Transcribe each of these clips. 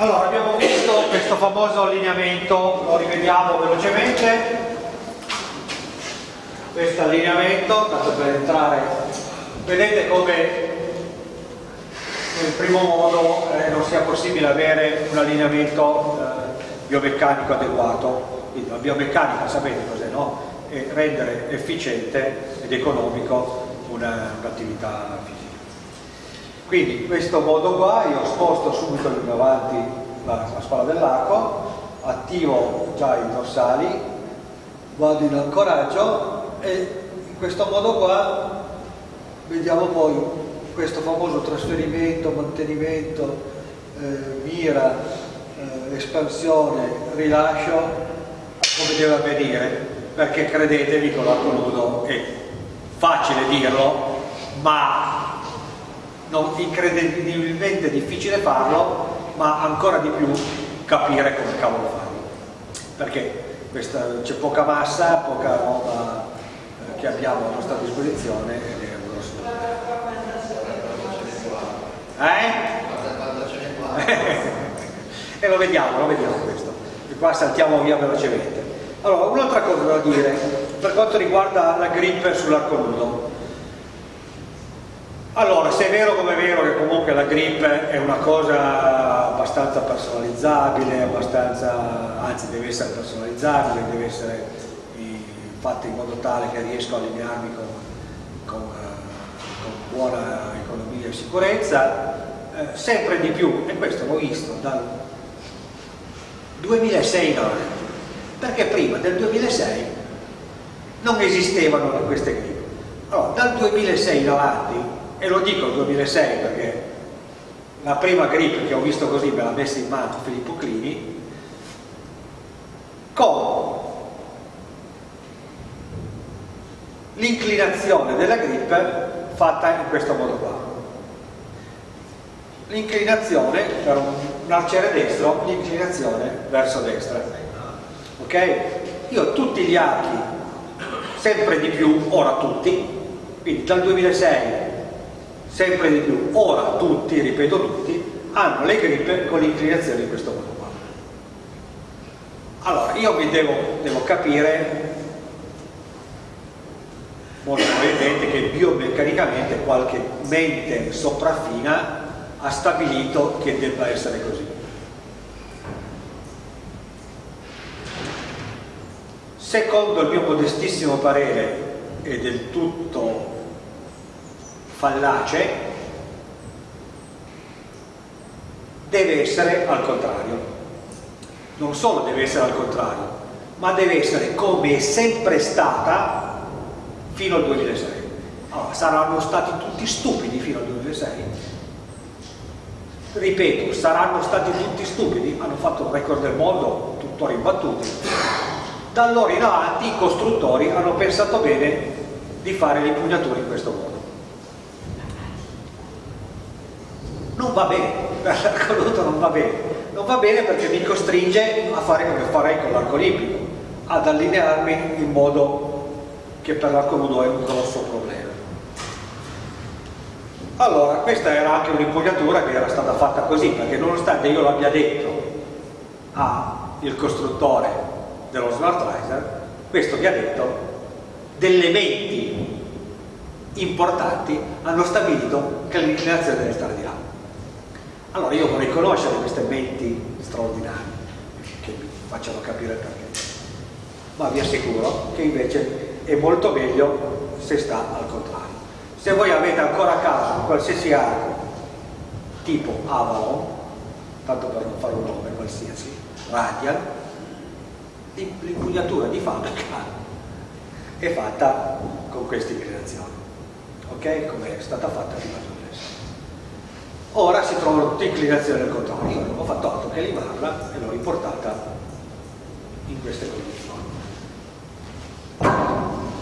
Allora, abbiamo visto questo famoso allineamento, lo rivediamo velocemente. Questo allineamento, tanto per entrare, vedete come nel primo modo eh, non sia possibile avere un allineamento eh, biomeccanico adeguato. Quindi la biomeccanica sapete cos'è, no? È rendere efficiente ed economico un'attività fisica. Quindi in questo modo qua io sposto subito in avanti la, la spalla dell'arco, attivo già i dorsali, vado in ancoraggio e in questo modo qua vediamo poi questo famoso trasferimento, mantenimento, eh, mira, eh, espansione, rilascio come deve avvenire perché credetemi con l'arco nudo è facile dirlo ma non incredibilmente difficile farlo ma ancora di più capire come cavolo farlo. Perché c'è poca massa, poca roba eh, che abbiamo a nostra disposizione ed è un grosso eh? e lo vediamo, lo vediamo questo. E qua saltiamo via velocemente. Allora un'altra cosa da dire per quanto riguarda la grip sull'arco nudo allora, se è vero come è vero che comunque la grip è una cosa abbastanza personalizzabile, abbastanza, anzi deve essere personalizzabile, deve essere fatta in modo tale che riesco a allinearmi con, con, eh, con buona economia e sicurezza, eh, sempre di più, e questo l'ho visto dal 2006 in avanti, perché prima del 2006 non esistevano queste grip. Allora, dal 2006 in avanti e lo dico 2006 perché la prima grip che ho visto così me l'ha messa in mano Filippo Clini con l'inclinazione della grip fatta in questo modo qua l'inclinazione per un arciere destro l'inclinazione verso destra ok? io tutti gli archi sempre di più, ora tutti quindi dal 2006 sempre di più, ora tutti, ripeto tutti, hanno le grippe con l'inclinazione di questo modo qua. Allora, io mi devo, devo capire molto probabilmente che biomeccanicamente qualche mente sopraffina ha stabilito che debba essere così. Secondo il mio modestissimo parere è del tutto fallace deve essere al contrario. Non solo deve essere al contrario ma deve essere come è sempre stata fino al 2006 allora, saranno stati tutti stupidi fino al 2006 ripeto, saranno stati tutti stupidi? Hanno fatto un record del mondo tuttora imbattuti. Da allora in avanti i costruttori hanno pensato bene di fare l'impugnatura in questo modo non va bene, per l'arco non va bene. Non va bene perché mi costringe a fare come farei con l'arco olimpico ad allinearmi in modo che per l'arco nudo è un grosso problema. Allora questa era anche un'impugnatura che era stata fatta così perché nonostante io l'abbia detto al costruttore dello Smart Riser questo mi ha detto delle menti importanti hanno stabilito che l'inclinazione deve stare di là allora io vorrei conoscere queste menti straordinarie che mi facciano capire perché. Ma vi assicuro che invece è molto meglio se sta al contrario. Se voi avete ancora a caso qualsiasi arco tipo Avalon, tanto per non fare un nome qualsiasi, Radial, l'impugnatura di fabbrica è fatta con queste inclinazioni, ok? Come è stata fatta prima di ora si trovano tutte inclinazioni del controllo ho fatto altro che limarla e l'ho riportata in queste condizioni.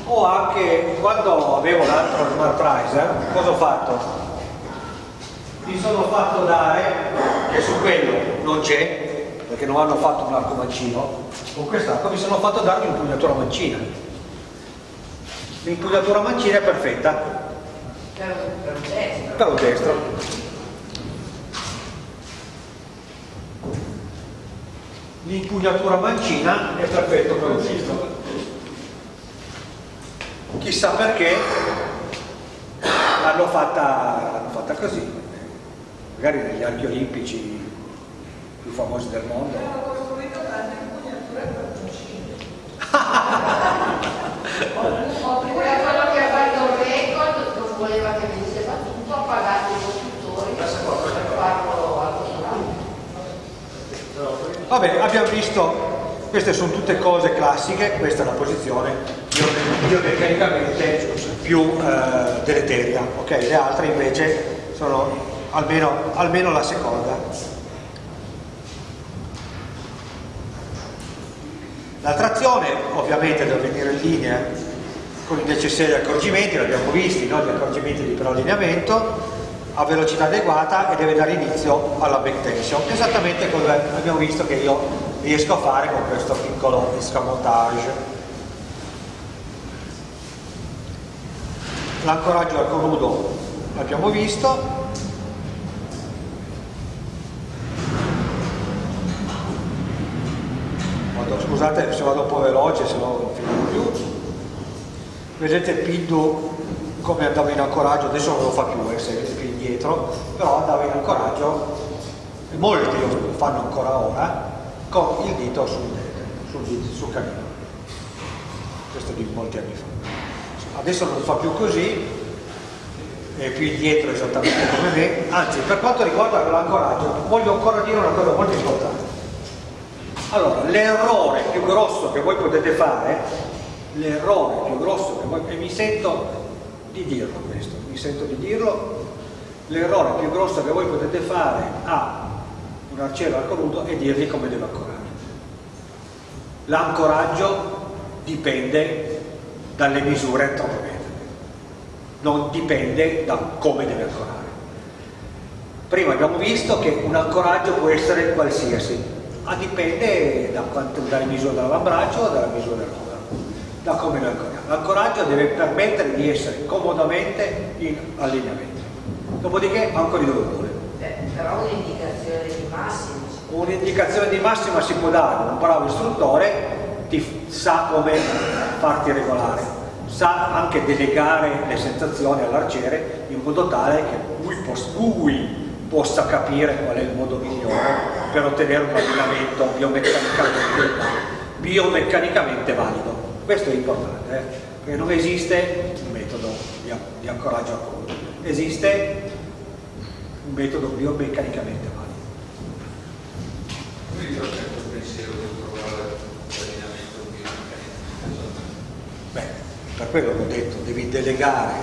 O anche quando avevo l'altro smart riser cosa ho fatto? mi sono fatto dare che su quello non c'è perché non hanno fatto un arco mancino con quest'arco mi sono fatto dare un'impugnatura mancina. L'impugnatura mancina è perfetta. Per un destro, per un destro l'impugnatura mancina è perfetto per un dito chissà perché l'hanno fatta, fatta, così. Magari negli archi olimpici più famosi del mondo oppure quello che ha fatto il record non voleva che venisse battuto ha pagato i costruttori per farlo al va bene abbiamo visto queste sono tutte cose classiche questa è la posizione biomeccanicamente più eh, deleteria ok? Le altre invece sono almeno, almeno la seconda. La trazione ovviamente deve venire in linea con i necessari accorgimenti, l'abbiamo visti, no? gli accorgimenti di preallineamento a velocità adeguata e deve dare inizio alla back esattamente come abbiamo visto che io riesco a fare con questo piccolo escamotage. L'ancoraggio al conudo l'abbiamo visto, scusate se vado un po' veloce se no non finiamo più. Vedete il Pindu come andava in ancoraggio adesso non lo fa più eh, se indietro però andava in ancoraggio molti lo fanno ancora ora con il dito sul, sul, sul camino questo di molti anni fa. Adesso non fa più così è più indietro esattamente come me anzi per quanto riguarda l'ancoraggio voglio ancora dire una cosa molto importante. Allora, l'errore più grosso che voi potete fare, l'errore più grosso che voi, e mi sento di dirlo questo, mi sento di dirlo, l'errore più grosso che voi potete fare a un arciere al coludo è dirgli come deve ancorare. L'ancoraggio dipende dalle misure antropometriche, non dipende da come deve ancorare. Prima abbiamo visto che un ancoraggio può essere qualsiasi, ma dipende da quanto, dalle misure dell'avambraccio o dalla misura dell'opera, da come lo ancoriamo. L'ancoraggio deve permettere di essere comodamente in allineamento. Dopodiché ancora dove vuole. Però un'indicazione di massima. Un'indicazione di massima si può dare, un bravo istruttore ti sa come farti regolare, sa anche delegare le sensazioni all'arciere in modo tale che lui, lui possa capire qual è il modo migliore per ottenere un allenamento biomeccanicamente, biomeccanicamente valido. Questo è importante, eh? perché non esiste un metodo di, di ancoraggio a coda, esiste un metodo biomeccanicamente valido. Beh, per quello che ho detto, devi delegare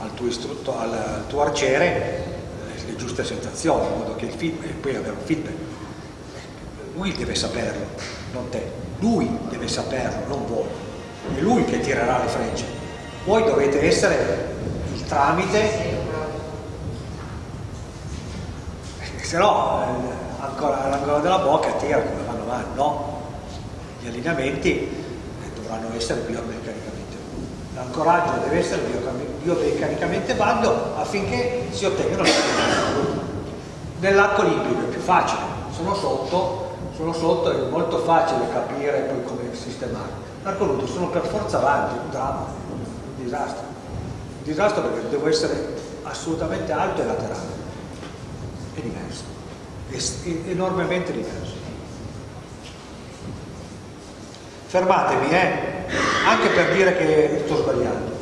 al tuo, istrutto, al tuo arciere le giuste sensazioni, in modo che il feedback, e poi avere un feedback lui deve saperlo, non te. Lui deve saperlo, non voi. È lui che tirerà le frecce. Voi dovete essere il tramite, se no eh, l'angolo della bocca tira come vanno avanti, no? Gli allineamenti eh, dovranno essere biomeccanicamente l'ancoraggio deve essere biomeccanicamente valido affinché si ottengano le nell'arco limpido è più facile sono sotto sono sotto è molto facile capire poi come sistemare. L'arco nudo sono per forza avanti, un dramma, un disastro. Un disastro perché devo essere assolutamente alto e laterale. È diverso, è enormemente diverso. Fermatemi, eh? anche per dire che sto sbagliando.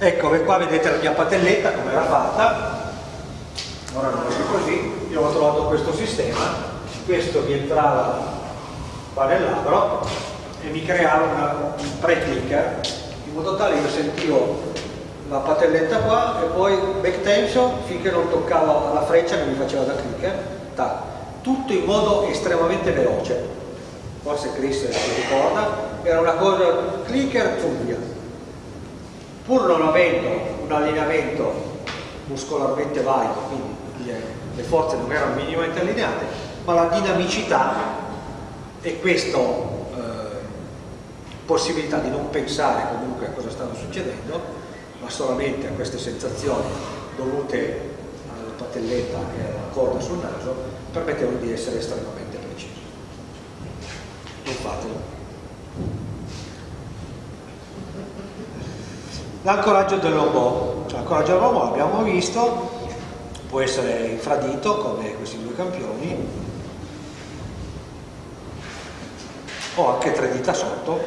ecco qua vedete la mia patelletta come era fatta ora non è così io ho trovato questo sistema questo mi entrava qua nel labbro e mi creava una, un pre-clicker modo tale io sentivo la patelletta qua e poi back tension finché non toccava la freccia che mi faceva da clicker tac. tutto in modo estremamente veloce forse Chris si ricorda era una cosa clicker via pur non avendo un allineamento muscolarmente valido, quindi le, forze non erano minimamente allineate, ma la dinamicità e questa eh, possibilità di non pensare comunque a cosa stava succedendo, ma solamente a queste sensazioni dovute patelletta e alla corda sul naso permettevano di essere estremamente precisi. Non fatelo. L'ancoraggio dell'obo, l'ancoraggio dell'obo l'abbiamo visto, può essere infradito come questi due campioni o anche tre dita sotto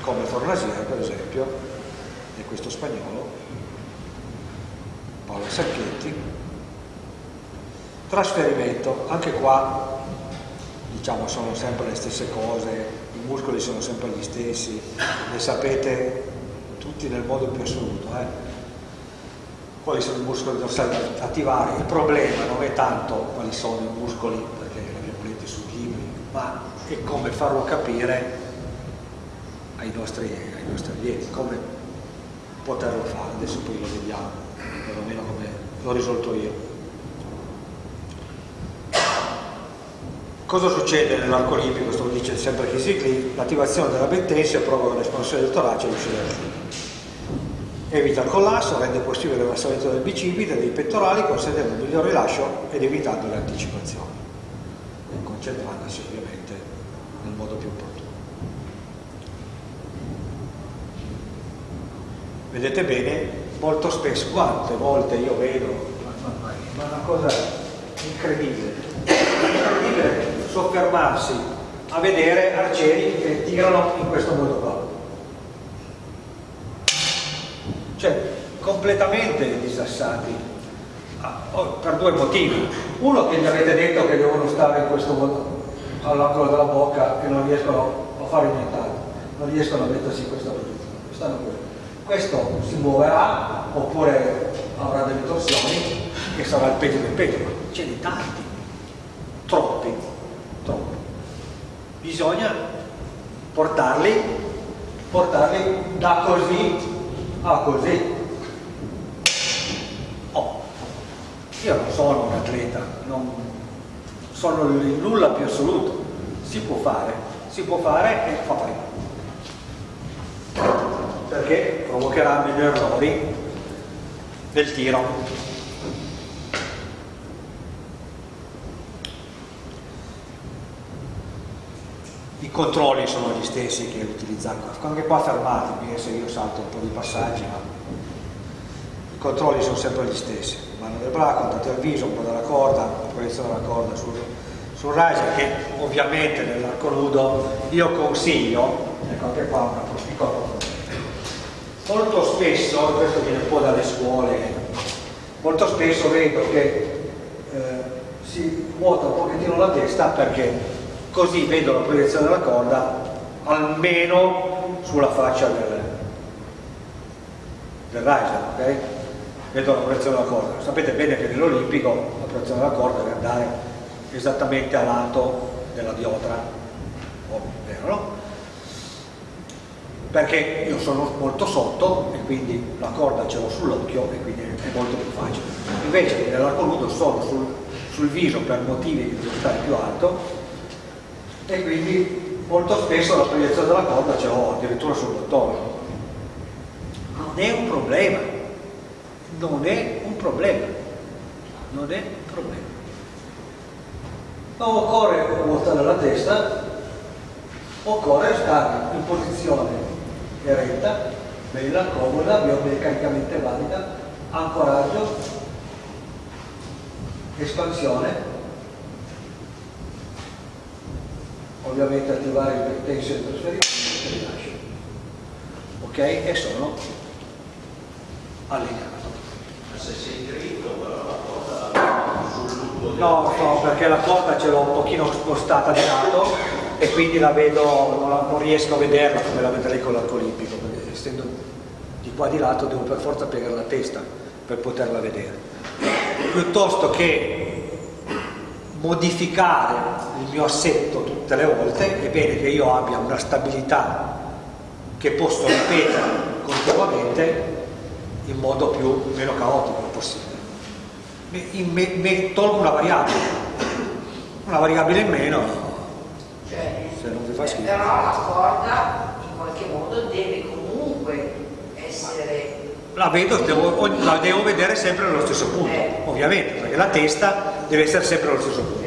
come Fornasier per esempio e questo spagnolo Paolo Sacchetti trasferimento anche qua diciamo sono sempre le stesse cose i muscoli sono sempre gli stessi le sapete tutti nel modo più assoluto eh? quali sono i muscoli dorsali attivare. Il problema non è tanto quali sono i muscoli, perché l'abbiamo letto sui libri, è come farlo capire ai nostri, ai nostri allievi, come poterlo fare. Adesso poi lo vediamo, perlomeno come l'ho risolto io. Cosa succede nell'arco olimpico? Questo lo dice sempre Chisigli, l'attivazione della bentensia provoca l'espansione del torace e l'uscita del fiume evita il collasso, rende possibile l'abbassamento del bicipite e dei pettorali consentendo un miglior rilascio ed evitando le anticipazioni e concentrandosi ovviamente nel modo più opportuno. Vedete bene, molto spesso, quante volte io vedo, ma, una cosa incredibile, incredibile soffermarsi a vedere arcieri che tirano in questo modo qua. Cioè completamente disassati. Ah, oh, per due motivi. Uno che mi avete detto che devono stare in questo modo all'angolo della bocca e non riescono a fare nient'altro non riescono a mettersi in questa posizione questo si muoverà oppure avrà delle torsioni e sarà il peggio del peggio ce ne tanti troppi troppi. Bisogna portarli portarli da così ah così. Oh, io non sono un atleta non sono il nulla più assoluto. Si può fare si può fare e fa prima. Perché provocherà meno errori del tiro. I controlli sono gli stessi che utilizzano, anche qua fermatevi se io salto un po' di passaggi, ma i controlli sono sempre gli stessi, mano del braccio, contatto al viso, un po' della corda, proiezione della corda sul, sul riser che ovviamente nell'arco nudo io consiglio, ecco anche qua una piccola molto spesso, questo viene un po' dalle scuole, molto spesso vedo che eh, si vuota un pochettino la testa perché così vedo la proiezione della corda almeno sulla faccia del, del riser, ok? Vedo la proiezione della corda. Sapete bene che nell'olimpico la proiezione della corda deve andare esattamente a lato della diotra, vero no? Perché io sono molto sotto e quindi la corda ce l'ho sull'occhio e quindi è molto più facile. Invece nell'arco nudo sono sul, sul viso per motivi che devo stare più alto e quindi molto spesso la proiezione della corda ce l'ho addirittura sul bottone. Non è un problema, non è un problema, non è un problema. Non occorre ruotare la testa, occorre stare in posizione eretta, bella, comoda, biomeccanicamente valida, ancoraggio, espansione ovviamente attivare il del trasferimento e rilascio ok? e sono allineato se sei dritto però la corda sul lungo no, no, perché la corda ce l'ho un pochino spostata di lato e quindi la vedo, non, la, non riesco a vederla come la vedrei con l'arco olimpico perché essendo di qua di lato devo per forza piegare la testa per poterla vedere. Piuttosto che modificare il mio assetto tutte le volte è bene che io abbia una stabilità che posso ripetere continuamente in modo più meno caotico possibile mi, me, me, tolgo una variabile una variabile in meno cioè, se non vi fa schifo però la corda in qualche modo deve comunque essere la vedo, devo, la devo vedere sempre allo stesso punto, Eh. ovviamente, perché la testa deve essere sempre allo stesso punto.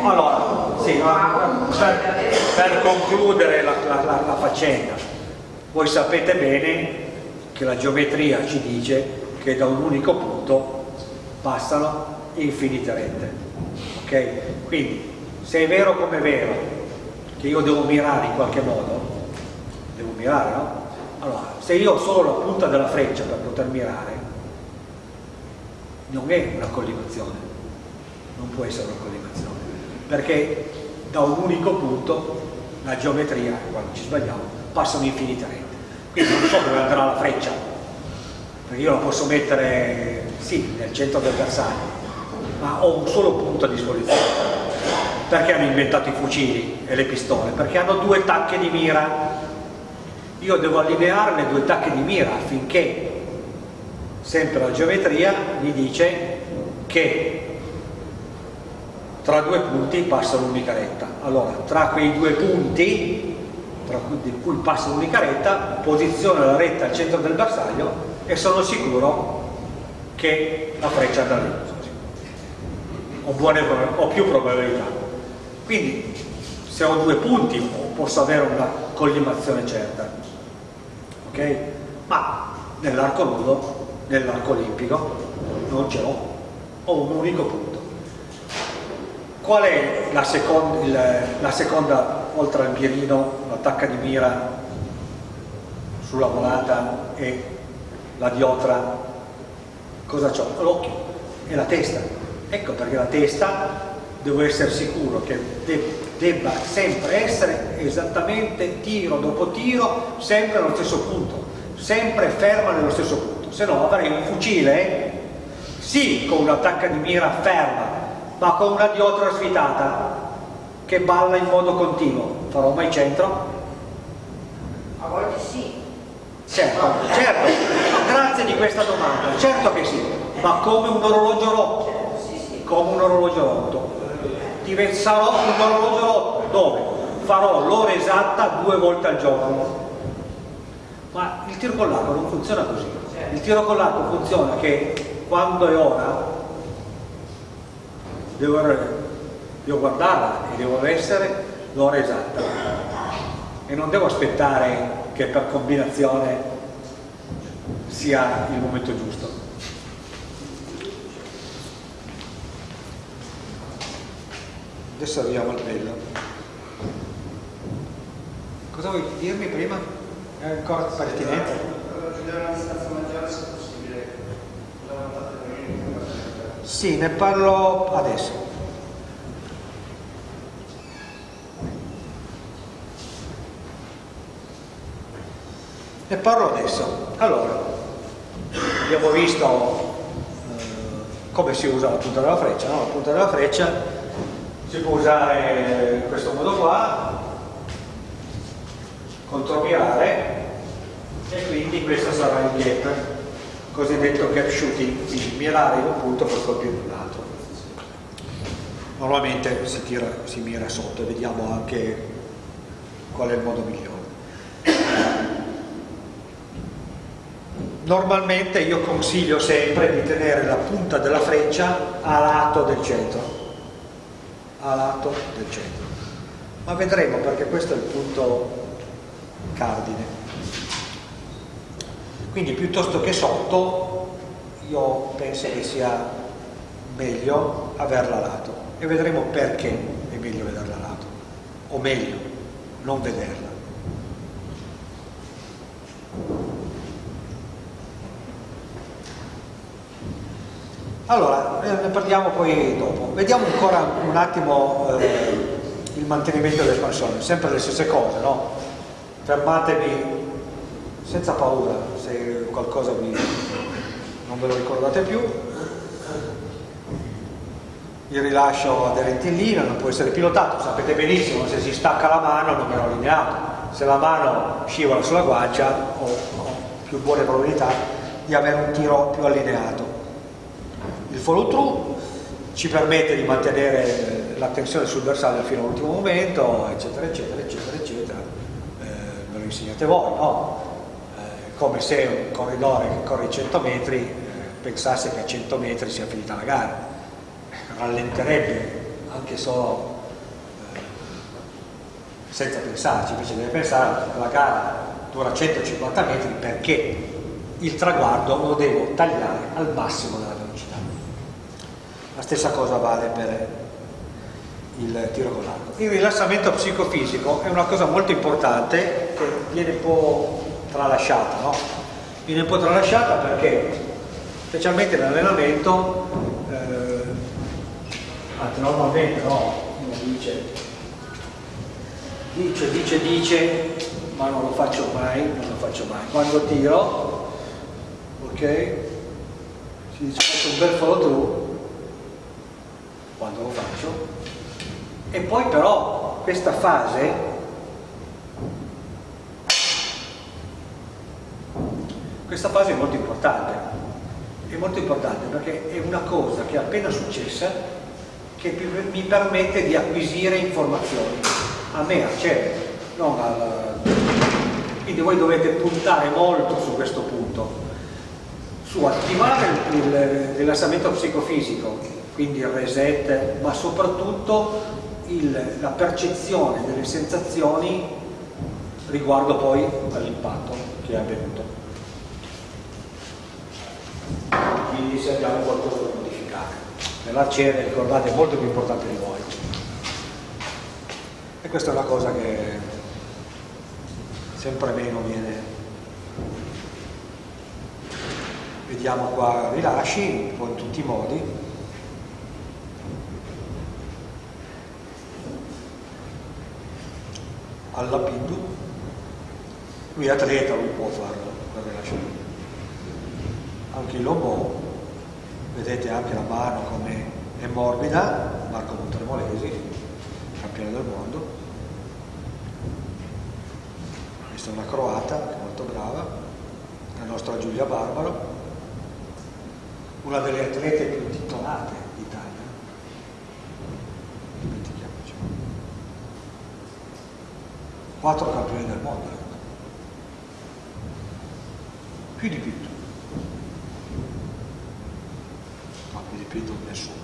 Un Allora, sì, per, per concludere la, la- la- la faccenda, voi sapete bene che la geometria ci dice che da un unico punto passano infinite rette. Ok? Quindi, se è vero come è vero che io devo mirare in qualche modo, devo mirare, no? Allora, se io ho solo la punta della freccia per poter mirare, non è una collimazione, non può essere una collimazione, perché da un unico punto la geometria, quando ci sbagliamo, passano infinite rette. Quindi non so dove andrà la freccia, perché io la posso mettere, sì, nel centro del bersaglio, ma ho un solo punto a disposizione. Perché hanno inventato i fucili e le pistole? Perché hanno due tacche di mira. Io devo allineare le due tacche di mira affinché sempre la geometria mi dice che tra due punti passa l'unica retta. Allora, tra quei due punti, cui, di cui passa l'unica retta, posiziono la retta al centro del bersaglio e sono sicuro che la freccia andrà lì. Ho, buone, ho più probabilità. Quindi, se ho due punti posso avere una collimazione certa. Ok? Ma nell'arco nudo, nell'arco olimpico, non ce l'ho. Ho un unico punto. Qual è la, second- il- la seconda, oltre al mirino, l'attacca di mira sulla volata e la diotra? Cosa ho? L'occhio e la testa. Ecco perché la testa devo essere sicuro che de- debba sempre essere esattamente tiro dopo tiro, sempre allo stesso punto, sempre ferma nello stesso punto. Se no avrei un fucile, sì, con un'attacca di mira ferma, ma con una diotra svitata che balla in modo continuo. Farò mai centro? A volte sì. Certo, certo, grazie di questa domanda, certo che sì, ma come un orologio rotto, come un orologio rotto. Diven- sarò un orologio rotto, dove? Farò l'ora esatta due volte al giorno. Ma il tiro con l'arco non funziona così. Il tiro con l'arco funziona che quando è ora devo, devo guardarla e devo essere l'ora esatta. E non devo aspettare che per combinazione sia il momento giusto. Adesso arriviamo al bello. Cosa vuoi dirmi prima? È ancora pertinente? Sì, ne parlo adesso. Ne parlo adesso. Allora, abbiamo visto eh, come si usa la punta della freccia, no? La punta della freccia si può usare in questo modo qua, contromirare, e quindi questo sarà il gap, cosiddetto gap shooting, quindi mirare in un punto per colpire un altro. Normalmente si, tira, si mira sotto e vediamo anche qual è il modo migliore. Normalmente io consiglio sempre di tenere la punta della freccia a lato del centro, a lato del centro. Ma vedremo perché questo è il punto cardine. Quindi piuttosto che sotto, io penso che sia meglio averla a lato e vedremo perché è meglio vederla a lato, o meglio, non vederla. Allora, eh, ne parliamo poi dopo. Vediamo ancora un attimo eh, il mantenimento dell'espansione, sempre le stesse cose, no? Fermatevi senza paura se qualcosa vi non ve lo ricordate più. Il rilascio aderente in linea non può essere pilotato, sapete benissimo se si stacca la mano non è allineato. Se la mano scivola sulla guancia ho, ho più buone probabilità di avere un tiro più allineato. Follow through ci permette di mantenere la tensione sul bersaglio fino all'ultimo momento, eccetera, eccetera, eccetera, eccetera. Eh, me lo insegnate voi, no? Eh, come se un corridore che corre 100 metri eh, pensasse che a 100 metri sia finita la gara rallenterebbe anche solo eh, senza pensarci, invece deve pensare che la gara dura 150 metri perché il traguardo lo devo tagliare al massimo della stessa cosa vale per il tiro con l'arco. Il rilassamento psicofisico è una cosa molto importante che viene un po' tralasciata, no? Viene un po' tralasciata perché specialmente nell'allenamento, eh, normalmente no, uno dice, dice, dice, dice, ma non lo faccio mai, non lo faccio mai. Quando tiro, ok, si dice faccio un bel follow through, quando lo faccio, e poi però questa fase questa fase è molto importante. È molto importante perché è una cosa che è appena successa che mi permette di acquisire informazioni. A me, a CERE non al... quindi voi dovete puntare molto su questo punto. Su attivare il rilassamento psicofisico quindi il reset ma soprattutto il, la percezione delle sensazioni riguardo poi all'impatto che è avvenuto. Quindi se abbiamo qualcosa da modificare. Nell'arciere, ricordate, è molto più importante di voi. E questa è una cosa che sempre meno viene. Vediamo qua rilasci, un po' in tutti i modi. Alla PID lui è atleta, lui può farlo anche il lobo vedete anche la mano come è morbida Marco Montremolesi campione del mondo. Questa è una croata molto brava la nostra Giulia Barbaro una delle atlete più titolate quattro campioni del mondo. Più di più no, più di più nessuno.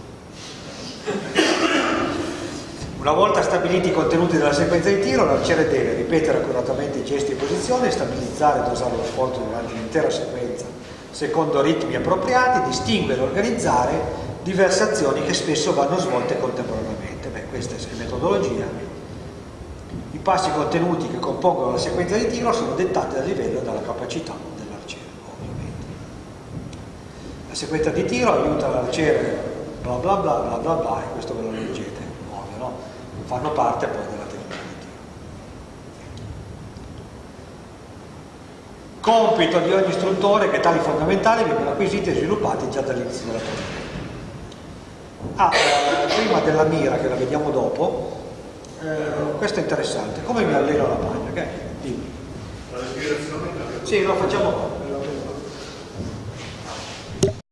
Una volta stabiliti i contenuti della sequenza di tiro l'arciere deve ripetere accuratamente i gesti e posizioni stabilizzare e dosare lo sforzo durante l'intera sequenza secondo ritmi appropriati distinguere e organizzare diverse azioni che spesso vanno svolte contemporaneamente. Beh questa è la metodologia i passi contenuti che compongono la sequenza di tiro sono dettati dal livello e dalla capacità dell'arciere, ovviamente. La sequenza di tiro aiuta l'arciere bla bla bla bla bla bla e questo ve lo leggete, ovvio, no? Fanno parte poi della tecnica di tiro. Compito di ogni istruttore che tali fondamentali vengono acquisiti e sviluppati già dall'inizio della pratica. Ah, eh, prima della mira, che la vediamo dopo, eh, questo è interessante, come mi alleno la maglia? Okay? Dimmi. La respirazione? Sì, lo facciamo qua.